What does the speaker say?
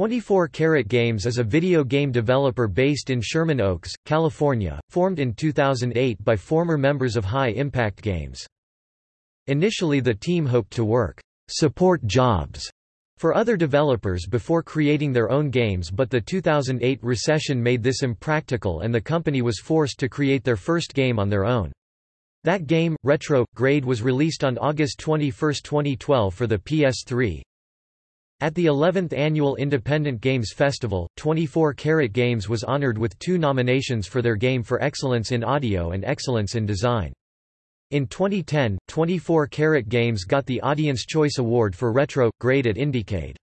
24 Caret Games is a video game developer based in Sherman Oaks, California, formed in 2008 by former members of High Impact Games. Initially the team hoped to work support jobs for other developers before creating their own games but the 2008 recession made this impractical and the company was forced to create their first game on their own. That game, Retro Grade was released on August 21, 2012 for the PS3, at the 11th Annual Independent Games Festival, 24 Caret Games was honored with two nominations for their game for Excellence in Audio and Excellence in Design. In 2010, 24 Caret Games got the Audience Choice Award for Retro Grade at Indiecade.